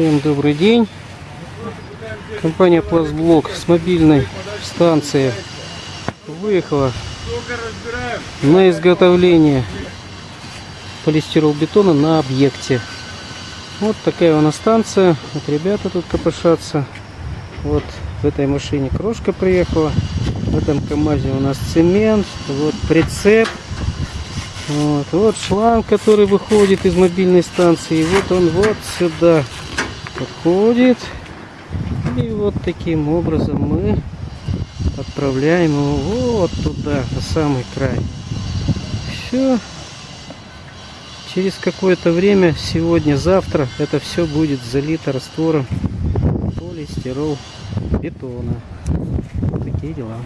Всем добрый день. Компания Пластблок с мобильной станции выехала на изготовление полистиролбетона на объекте. Вот такая у нас станция. Вот ребята тут копошатся. Вот в этой машине крошка приехала. В этом КамАЗе у нас цемент. Вот прицеп. Вот, вот шланг, который выходит из мобильной станции. И вот он вот сюда подходит. И вот таким образом мы отправляем его вот туда, на самый край. Все. Через какое-то время, сегодня, завтра, это все будет залито раствором полистирол бетона. Такие дела.